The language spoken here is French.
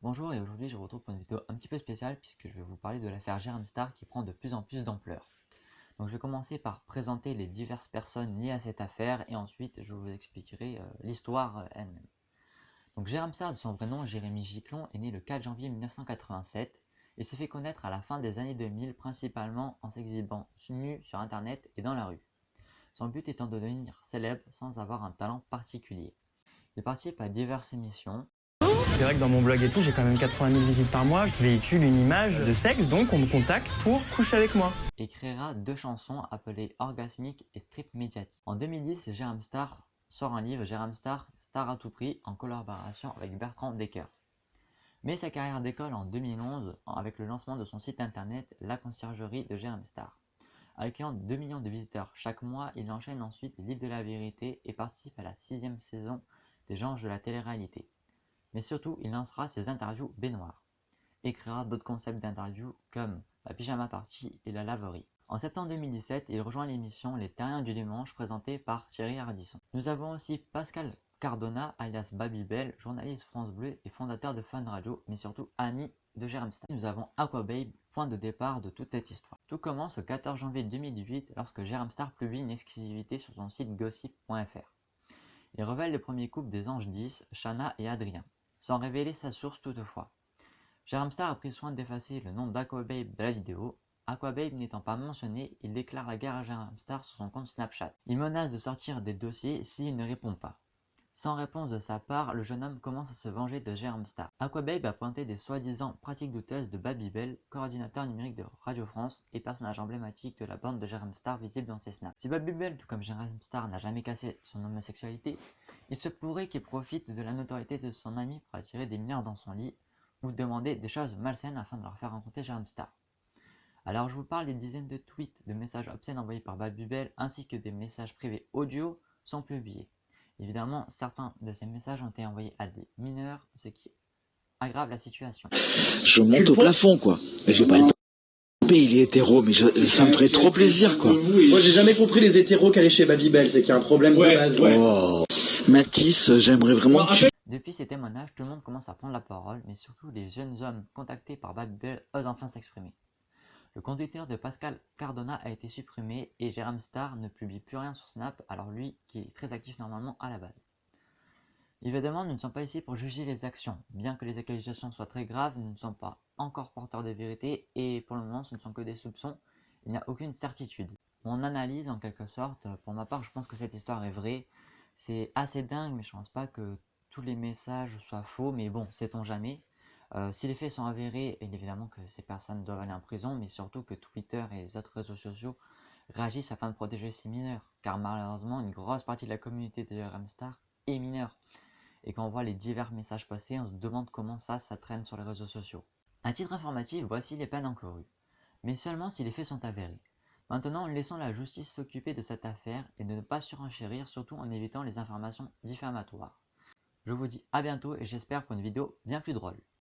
Bonjour et aujourd'hui je vous retrouve pour une vidéo un petit peu spéciale puisque je vais vous parler de l'affaire Star qui prend de plus en plus d'ampleur. Donc je vais commencer par présenter les diverses personnes liées à cette affaire et ensuite je vous expliquerai euh, l'histoire euh, elle-même. Donc Jérôme Star de son vrai nom Jérémy Giclon est né le 4 janvier 1987 et s'est fait connaître à la fin des années 2000 principalement en s'exhibant nu sur internet et dans la rue. Son but étant de devenir célèbre sans avoir un talent particulier. Il participe à diverses émissions c'est vrai que dans mon blog et tout, j'ai quand même 80 000 visites par mois. Je véhicule une image de sexe, donc on me contacte pour coucher avec moi. Et créera deux chansons appelées Orgasmique et Strip Médiatique. En 2010, Jérôme Star sort un livre, Jérôme Star, Star à tout prix, en collaboration avec Bertrand Deckers. Mais sa carrière décolle en 2011 avec le lancement de son site internet La Conciergerie de Jérôme Star. Accueillant 2 millions de visiteurs chaque mois, il enchaîne ensuite livres de la vérité et participe à la sixième saison des Anges de la télé-réalité mais surtout il lancera ses interviews baignoires et créera d'autres concepts d'interviews comme la pyjama party et la laverie. En septembre 2017, il rejoint l'émission Les Terriens du Dimanche présentée par Thierry Ardisson. Nous avons aussi Pascal Cardona, alias Babybel, journaliste France Bleu et fondateur de Fun Radio, mais surtout ami de Star. Nous avons Aquababe, point de départ de toute cette histoire. Tout commence le 14 janvier 2018 lorsque Jérôme Star publie une exclusivité sur son site gossip.fr. Il révèle le premier couple des Anges 10, Shana et Adrien sans révéler sa source toutefois. Jérôme Star a pris soin d'effacer le nom d'Aquababe de la vidéo. Aquababe n'étant pas mentionné, il déclare la guerre à Jérôme Star sur son compte Snapchat. Il menace de sortir des dossiers s'il ne répond pas. Sans réponse de sa part, le jeune homme commence à se venger de Jérôme Star. Aquababe a pointé des soi-disant pratiques douteuses de Babybel, coordinateur numérique de Radio France et personnage emblématique de la bande de Jérôme Star visible dans ses snaps. Si Babybel, tout comme Jérôme Star, n'a jamais cassé son homosexualité, il se pourrait qu'il profite de la notoriété de son ami pour attirer des mineurs dans son lit ou demander des choses malsaines afin de leur faire rencontrer Jérôme Star. Alors je vous parle des dizaines de tweets, de messages obscènes envoyés par Babybel ainsi que des messages privés audio sont publiés. Évidemment, certains de ces messages ont été envoyés à des mineurs, ce qui aggrave la situation. Je monte au plafond, quoi. Et j'ai pas le il est hétéro, mais ça me ferait trop plaisir, quoi. Moi, j'ai jamais compris les hétéros qui allaient chez Babybel, c'est qu'il y a un problème de base. Oh. Mathis, j'aimerais vraiment que tu... Depuis ces témoignages, tout le monde commence à prendre la parole, mais surtout les jeunes hommes contactés par Babybel osent enfin s'exprimer. Le conducteur de Pascal Cardona a été supprimé et Jérôme Star ne publie plus rien sur Snap, alors lui qui est très actif normalement à la base. Évidemment, nous ne sommes pas ici pour juger les actions. Bien que les accusations soient très graves, nous ne sommes pas encore porteurs de vérité et pour le moment ce ne sont que des soupçons, il n'y a aucune certitude. Mon analyse en quelque sorte, pour ma part je pense que cette histoire est vraie. C'est assez dingue mais je pense pas que tous les messages soient faux, mais bon, sait-on jamais. Euh, si les faits sont avérés, évidemment que ces personnes doivent aller en prison, mais surtout que Twitter et les autres réseaux sociaux réagissent afin de protéger ces mineurs, car malheureusement une grosse partie de la communauté de Ramstar est mineure. Et quand on voit les divers messages passés, on se demande comment ça, ça traîne sur les réseaux sociaux. À titre informatif, voici les peines encourues, mais seulement si les faits sont avérés. Maintenant, laissons la justice s'occuper de cette affaire et de ne pas surenchérir, surtout en évitant les informations diffamatoires. Je vous dis à bientôt et j'espère pour une vidéo bien plus drôle.